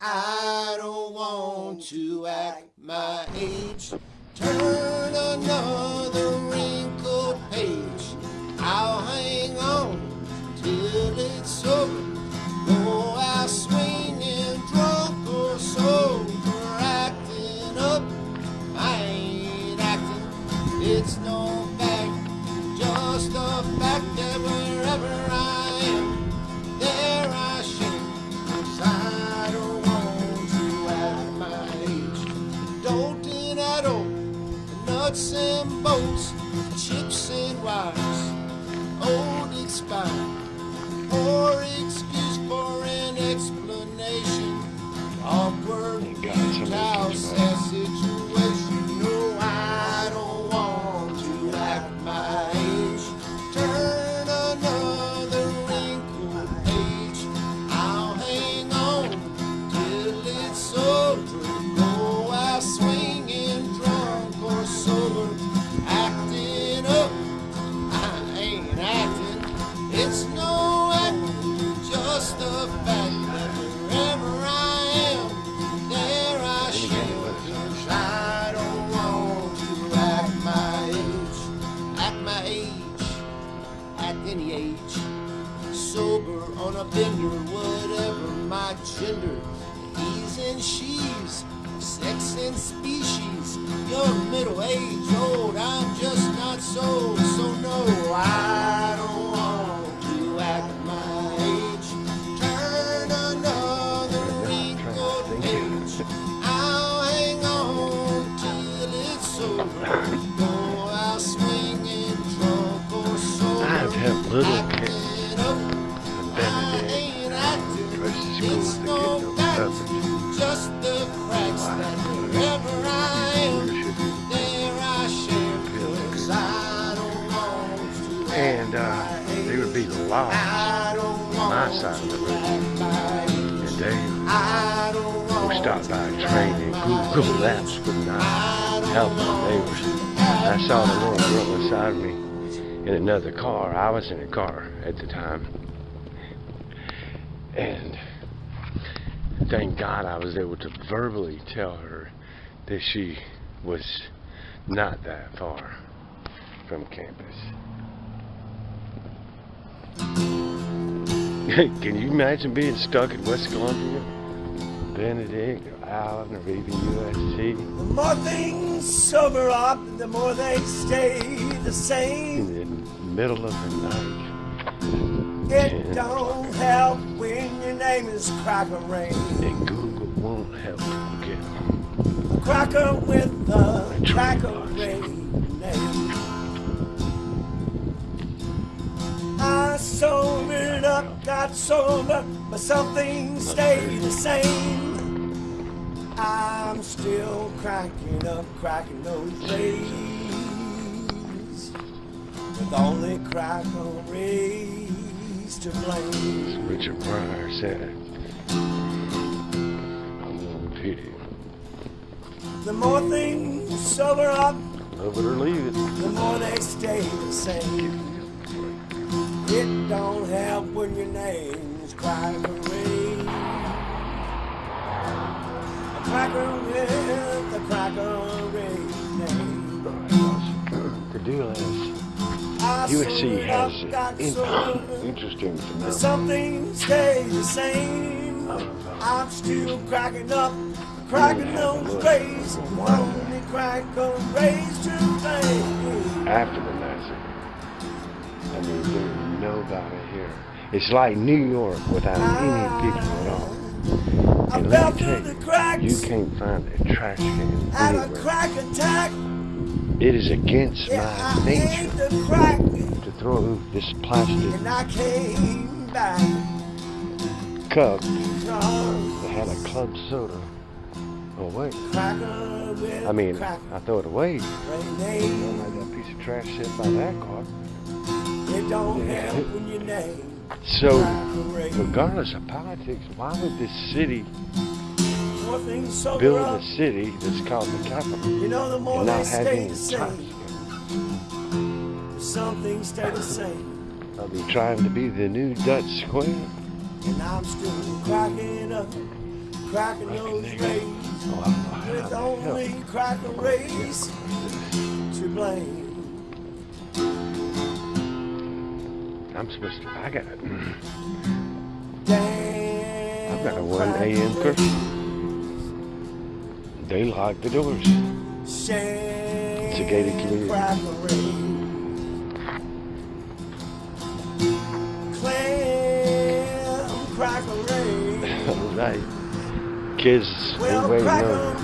I don't want to act my age. Turn another old gender. He's and she's, sex and species, young, middle age, old. I'm just not so, so no, I don't want to act my age. Turn another wrinkled page. I'll hang on till it's over. Out swinging, drunk or sober. I've had little kids. acting up. Benedict dressed as cool as the kid knows coverage. Just the cracks that wherever I am, there I shall. 'Cause I don't want to And uh, they would be the law. I don't my side of the road. act my age. And they would don't want we stopped by a train and Google Maps would not help my neighbors. I saw the little girl beside me in another car. I was in a car at the time. And thank God I was able to verbally tell her that she was not that far from campus. Can you imagine being stuck in West Columbia? Benedict or Allen or even USC The more things sober up, the more they stay the same. in the middle of the night. It don't help when your name is Cracker Ray. And Google won't help you get home. A cracker with the Cracker Ray name. I sobered up, got sober, but some things stay the same. I'm still cracking up, cracking those rays. With only Cracker Rays to blame. Richard Pryor said. I'm gonna repeat it. The more things sober up, Love it or leave it. the more they stay the same. It don't help when your name's Cracker Ray. A cracker with a Cracker name. The deal is USC has in- interesting but phenomenon. some things stay the same. I'm still cracking up, cracking those rays. Only Cracker Rays to blame. After the massacre. I mean, there's nobody here. It's like New York without any people at all. And let me tell you, you can't find a trash can a anywhere. It is against my nature crack to throw this plastic and I came back. cup that had a club soda away. I mean. I throw it away. Let that piece of trash sit by that car. it don't help when your name So, regardless of politics, why would this city Sober build a city that's called the capital You know, the more and not have any the same. Some things stay the same. I'll be trying to be the new Dutch Square. And I'm still cracking up, cracking those rays oh, with only cracker rays to blame. I'm supposed to. I got it. Damn. I've got a 1 a.m. curfew. They lock the doors. It's a gated community. All right. Kids, Well, we waiting on.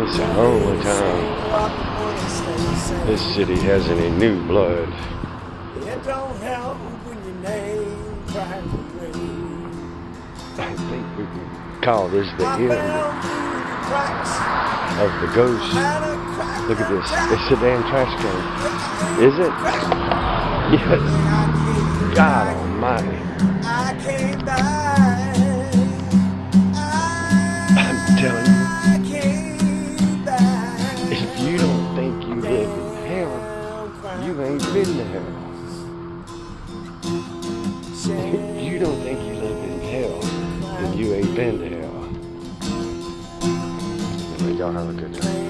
It's the only time this city has any new blood. It don't help when your name cracker. I think we can call is the end fell through the cracks. of the ghost. Had a cracker Look at this. It's a damn trash can. Is it? Yes. And I came God almighty. I came back. I'm telling you, I came back. if you don't think you live in hell, you ain't been there. If you don't think you live in hell, then you ain't been to hell. Y'all have a good time.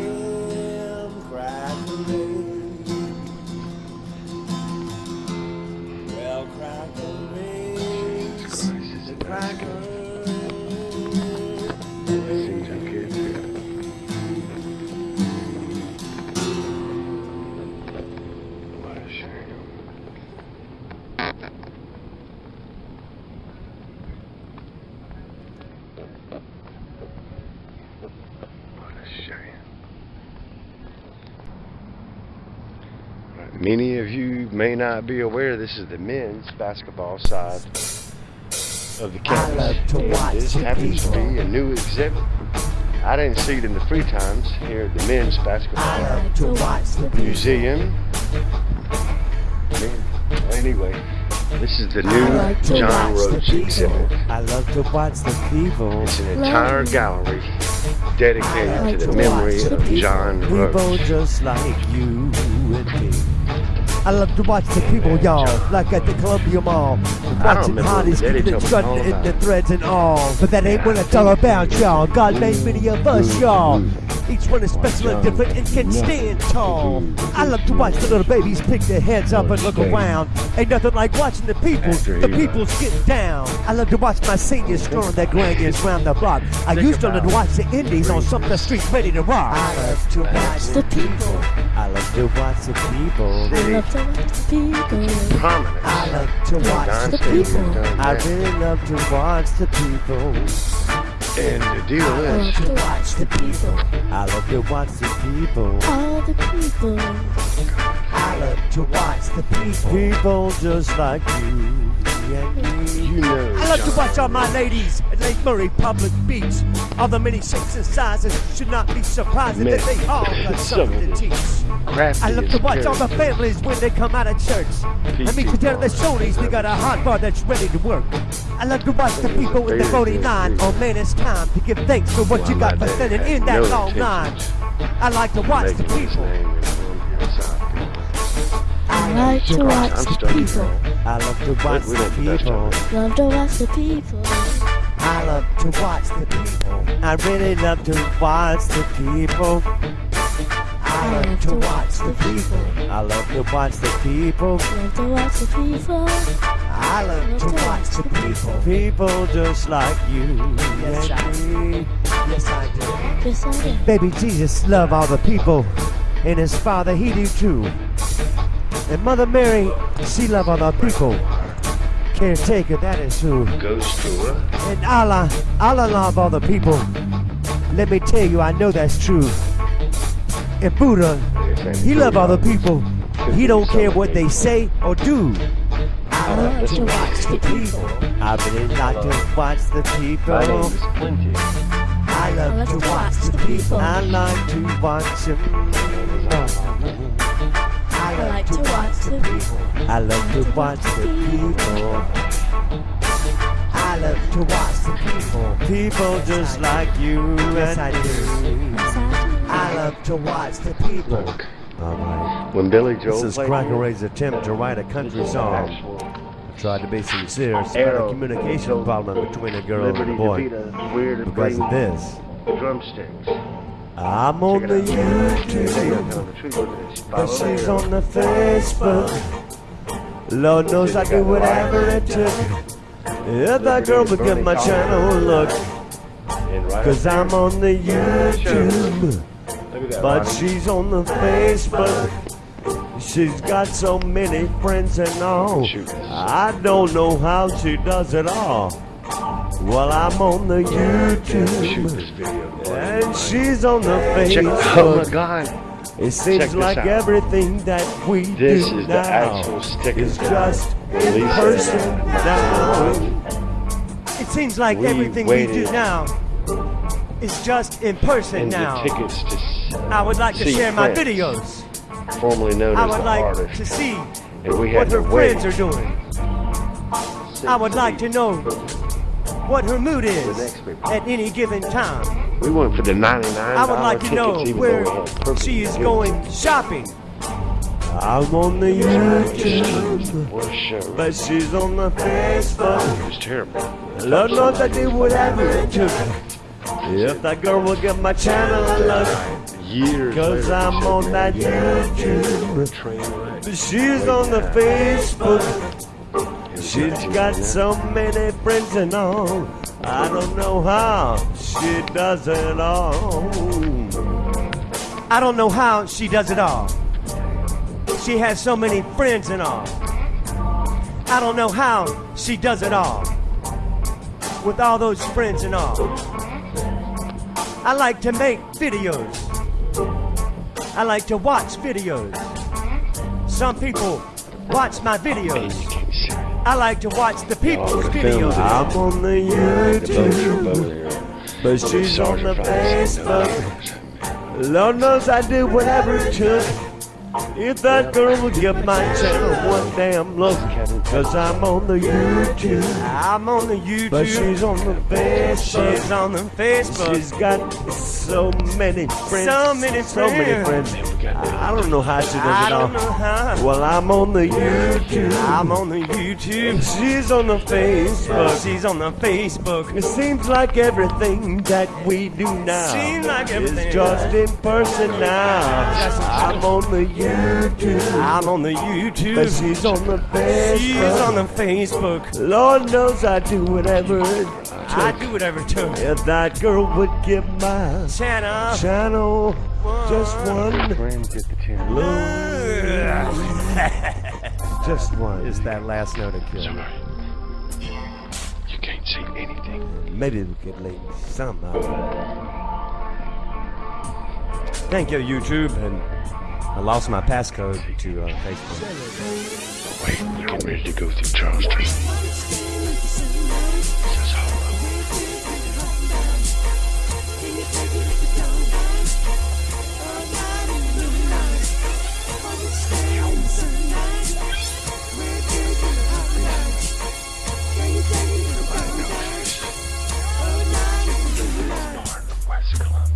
Many of you may not be aware this is the men's basketball side of the campus. and this happens to be a new exhibit. I didn't see it in the free times here at the men's basketball love to watch the people. museum. Anyway, this is the new John Roach exhibit. I love to watch the people. It's an entire gallery dedicated to the memory of people. John People Roach. just like you and me. I love to watch the people, y'all, like at the Columbia Mall. Watching hotties keeping it strutting in the threads and all. But that ain't what it's all about, y'all. God made many of us, y'all. Each one is special and different and can stand tall. I love to watch the little babies pick their heads up and look around. Ain't nothing like watching the people, the people's get down. I love to watch my seniors throwing their grandkids round the block. I used to love to watch the indies on Sumter Street ready to rock. I love to watch the people. I love to watch the people. I love to watch the people. I love to watch the people. I really love to watch the people. And the deal I love to watch the people. I love to watch the people. All the people. I love to watch the people. People just like you and me. you know, I love to watch all my ladies at Lake Murray Public Beach. All the many shapes and sizes should not be surprising that they all got something to teach. I love to watch all the families when they come out of church. I meet you down at the Shoney's, we got a hot bar that's ready to work. I love to watch the people in the voting line on oh, man it's time to give thanks for what you got for standing in that No long line. I like to watch the people. I like to watch the people. I love to watch the don't do that people. Love to watch the people. I love to watch the people. I really love to watch the people. I love to watch the people. I love to watch the people. Love to watch the people. I love to watch the people. People just like you Yes, I and me. Yes, I do. Yes, I do. Baby Jesus love all the people, and his father he do too. And Mother Mary, she love all the people. Caretaker, that is true. Ghost tour. And Allah, Allah love all the people. Let me tell you, I know that's true. And Buddha, he love all the people. He don't care what they say or do. I love to watch the people. I really like to watch the My name people. is Plenty. I love to watch the people. I like to watch them. I like to watch the people. I love to watch the people. I love to watch the people. People just like you and I do. I love to watch the people. Look, All right. when Billy Joel This is played Cracker here, Ray's attempt to write a country song. I tried to be sincere. It's about a communication problem between a girl and a boy. DeVita where to Because of this. drumsticks. I'm on the YouTube. But she's on the Facebook. Lord knows I do whatever it took. If that girl would give my channel a look. Cause I'm on the YouTube. But she's on the Facebook. She's got so many friends and all. I don't know how she does it all. Well, I'm on the YouTube. And she's on the Check, oh Facebook. God. It seems like everything that we This do is now is just in person now. It seems like We everything we do now is just in person And now. the tickets to s- I would like to share my videos. formerly known I as would like artist. to see we what her friends are doing. I would like to know what her mood is at any given time. We went for the 99 I would like to know where though we had perfect she is views. going shopping. I'm on the YouTube, What a show. but she's on the Facebook. it was terrible. Lord knows I do whatever it took. If that girl will give my channel a look, Years cause later, I'm on said, that "Yeah, YouTube. Train. But she's on the Facebook. She's got so many friends and all. I don't know how she does it all. I don't know how she does it all. She has so many friends and all. I don't know how she does it all. With all those friends and all. I like to make videos. I like to watch videos. Some people watch my videos. You can't see it. I like to watch the people's Oh, videos. I'm on the The boat trip YouTube, but she's on the Sergeant probably said no. Facebook. Lord knows I do whatever it took. If that girl would give my channel one damn look, cause I'm on the YouTube. I'm on the YouTube. But she's on the Facebook. She's on the Facebook. She's got so many friends. So many friends. So many friends. I don't know how she does it all. I don't know how. Well, I'm on the YouTube. I'm on the YouTube. She's on the Facebook. She's on the Facebook. It seems like everything that we do now Seems like everything. is just in person now. I'm on the YouTube, I'm on the YouTube. but she's on the Facebook. She's on the Facebook. Lord knows I do whatever it I do whatever it took. If that girl would give my Channel. channel just one Friends at the channel. look, just one. Is that last note a kill? Sorry. You can't see anything. Maybe we could leave somehow. Thank you, YouTube. And I lost my passcode to uh, Facebook. Wait, we're getting ready to go through Charleston. This is hollow.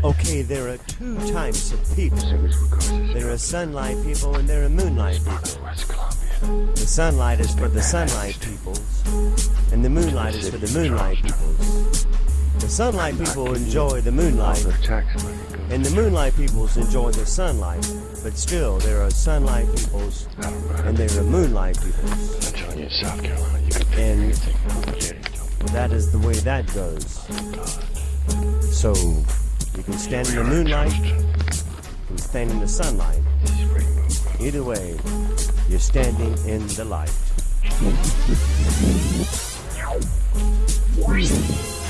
Okay, there are two types of people. There are sunlight people and there are moonlight people. The sunlight is for the sunlight peoples, and the moonlight is for the moonlight peoples. The sunlight people enjoy the moonlight, Their tax money goes. and the moonlight peoples enjoy the sunlight. But still, there are sunlight peoples I don't know. and there are moonlight peoples. I'm telling you, in South Carolina, you can And- anything. Forget it. Don't That is the way that goes. So, you can stand in the moonlight, you can stand in the sunlight. This is rainbow. Either way, you're standing in the light.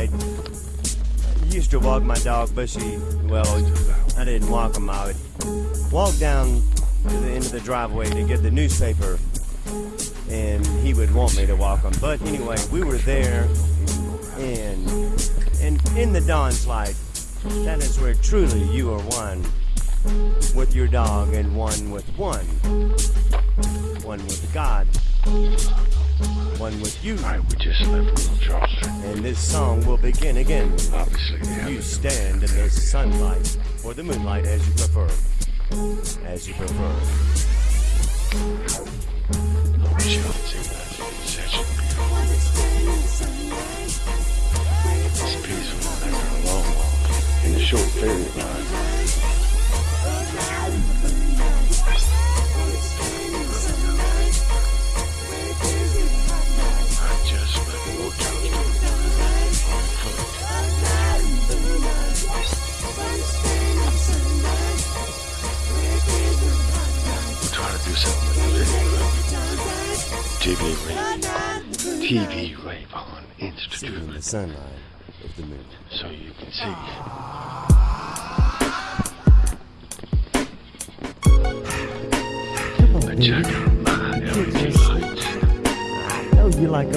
I used to walk my dog Bushy. Well, I didn't walk him. I would walk down to the end of the driveway to get the newspaper, and he would want me to walk him. But anyway, we were there, and and in the dawn's light, that is where truly you are one with your dog, and one with one, one with God, one with you. Alright, we just left Little Charleston. And this song will begin again. Obviously, have You stand in the sunlight or the moonlight as you prefer. As you prefer. Wish y'all could see that. It's such a beautiful, it's peaceful after a long walk in a short ferry ride. TV Rave, TV Rave on In Institute the sunlight of the moon. so you can see. But check out my LED lights. I know you like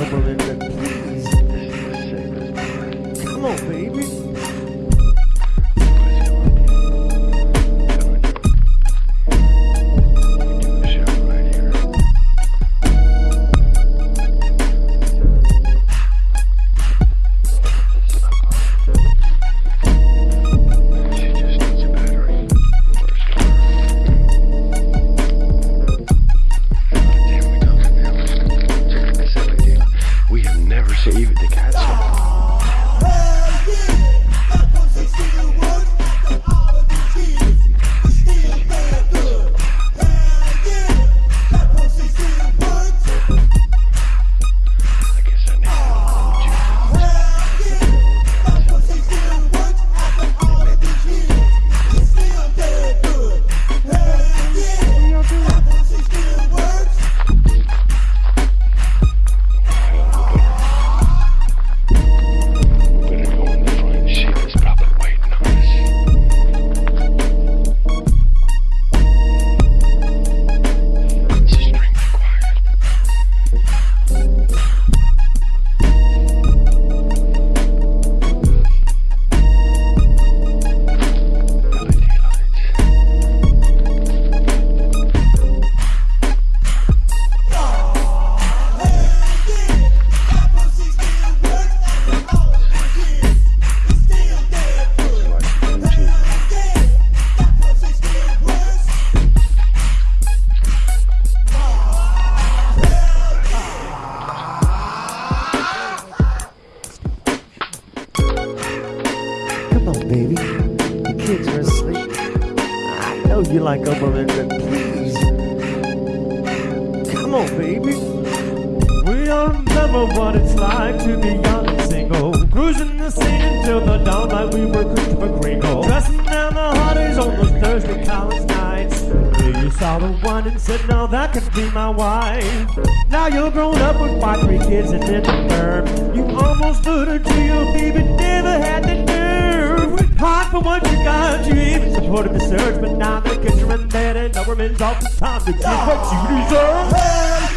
saw the one and said, no, that could be my wife. Now you're grown up with five, three kids and in the firm. You almost put her to your baby, never had the nerve. Hot for what you got, you even supported the search, but now the kids are in bed and no women's off the time to get what you deserve. Hell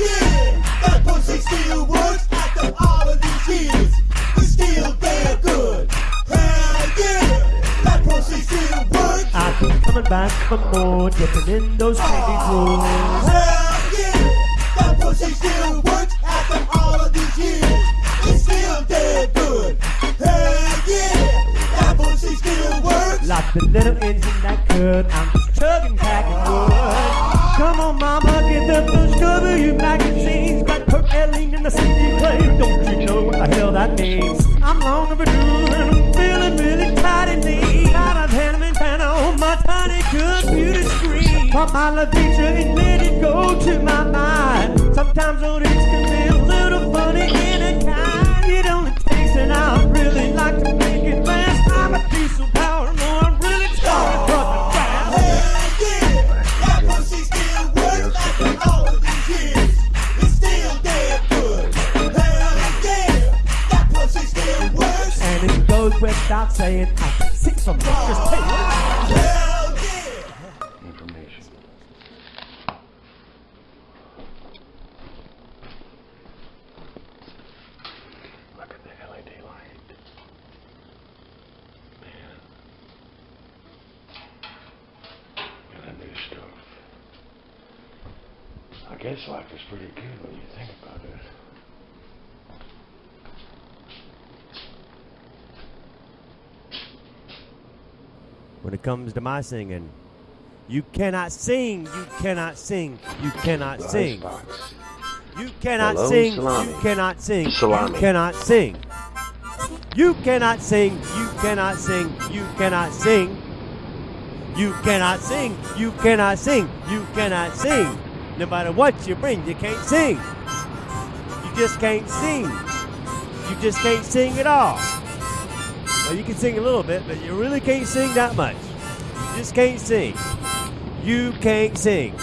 coming back for more, dipping in those candy oh, pools. Hell yeah, that pussy still works after all of these years. It's still damn good. Hell yeah, that pussy still works. Like the little engine that could, I'm just chugging packing wood. Come on, mama, get the first cover, you magazines. Got Kurt Elling in the CD player, don't you know what the hell that means? I'm long overdue and I'm feeling really Pop my and it go to my mind. Sometimes can be a little funny in a kind. It only takes an hour, really like to make it. I'm a piece of power, I'm really. Hell yeah, that pussy still works after all these years. It's still good. Hell yeah, that pussy still works. And it goes without saying, I can see from Mr. Taylor. Hell yeah. Information. guess life is pretty good when you think about it. when it comes to my singing. You cannot sing, you cannot sing, you cannot sing. Icebox. You cannot Hello, sing, salami. you cannot sing, Salami. you cannot sing. You cannot sing, you cannot sing, you cannot sing. You cannot sing, you cannot sing, you cannot sing. No matter what you bring, you can't sing. You just can't sing. You just can't sing at all. Well, you can sing a little bit, but you really can't sing that much. You just can't sing. You can't sing.